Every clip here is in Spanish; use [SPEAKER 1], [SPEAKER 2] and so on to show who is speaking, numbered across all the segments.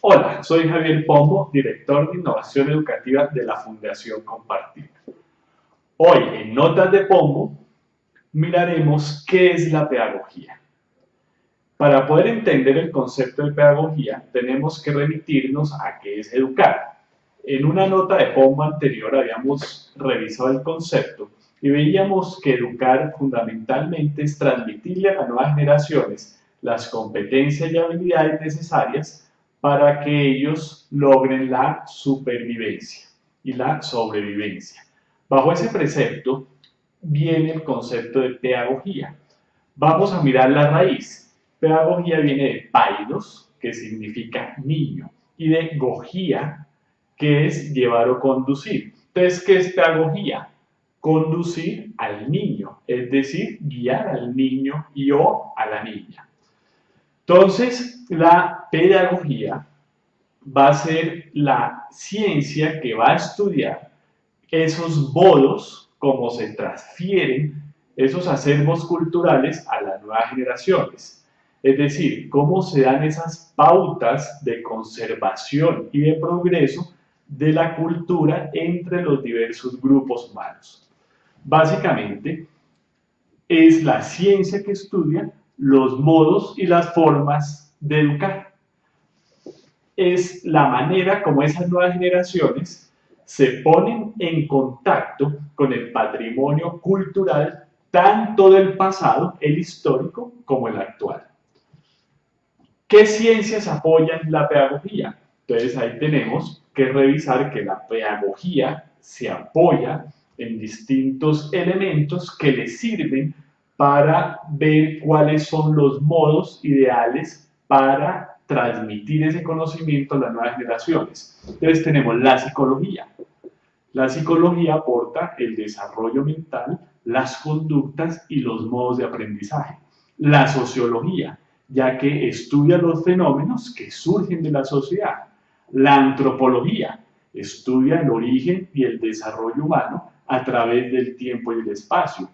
[SPEAKER 1] Hola, soy Javier Pombo, director de Innovación Educativa de la Fundación Compartir. Hoy, en Notas de Pombo, miraremos qué es la pedagogía. Para poder entender el concepto de pedagogía, tenemos que remitirnos a qué es educar. En una nota de Pombo anterior habíamos revisado el concepto y veíamos que educar fundamentalmente es transmitirle a las nuevas generaciones las competencias y habilidades necesarias para que ellos logren la supervivencia y la sobrevivencia. Bajo ese precepto viene el concepto de pedagogía. Vamos a mirar la raíz. Pedagogía viene de paidos, que significa niño, y de gogía, que es llevar o conducir. Entonces, ¿qué es pedagogía? Conducir al niño, es decir, guiar al niño y o a la niña. Entonces, la pedagogía va a ser la ciencia que va a estudiar esos modos, cómo se transfieren esos acervos culturales a las nuevas generaciones. Es decir, cómo se dan esas pautas de conservación y de progreso de la cultura entre los diversos grupos humanos. Básicamente, es la ciencia que estudia los modos y las formas de educar. Es la manera como esas nuevas generaciones se ponen en contacto con el patrimonio cultural tanto del pasado, el histórico, como el actual. ¿Qué ciencias apoyan la pedagogía? Entonces ahí tenemos que revisar que la pedagogía se apoya en distintos elementos que le sirven para ver cuáles son los modos ideales para transmitir ese conocimiento a las nuevas generaciones. Entonces tenemos la psicología. La psicología aporta el desarrollo mental, las conductas y los modos de aprendizaje. La sociología, ya que estudia los fenómenos que surgen de la sociedad. La antropología, estudia el origen y el desarrollo humano a través del tiempo y el espacio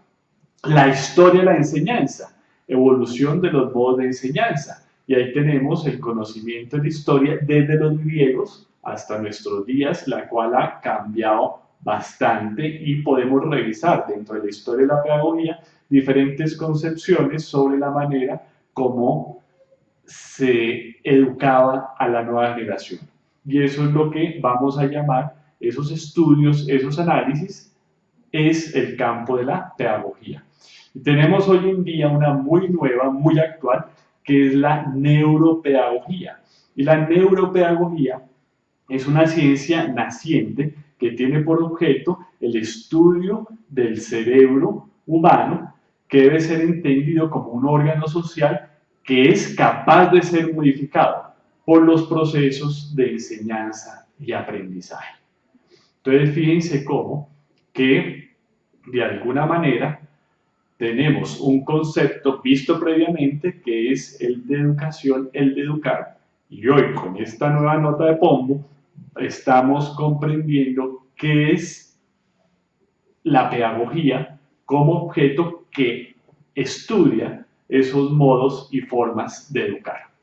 [SPEAKER 1] la historia de la enseñanza, evolución de los modos de enseñanza. Y ahí tenemos el conocimiento de la historia desde los griegos hasta nuestros días, la cual ha cambiado bastante y podemos revisar dentro de la historia de la pedagogía diferentes concepciones sobre la manera como se educaba a la nueva generación. Y eso es lo que vamos a llamar esos estudios, esos análisis, es el campo de la pedagogía. Y tenemos hoy en día una muy nueva, muy actual, que es la neuropedagogía. Y la neuropedagogía es una ciencia naciente que tiene por objeto el estudio del cerebro humano, que debe ser entendido como un órgano social que es capaz de ser modificado por los procesos de enseñanza y aprendizaje. Entonces, fíjense cómo que de alguna manera tenemos un concepto visto previamente que es el de educación, el de educar, y hoy con esta nueva nota de Pombo estamos comprendiendo qué es la pedagogía como objeto que estudia esos modos y formas de educar.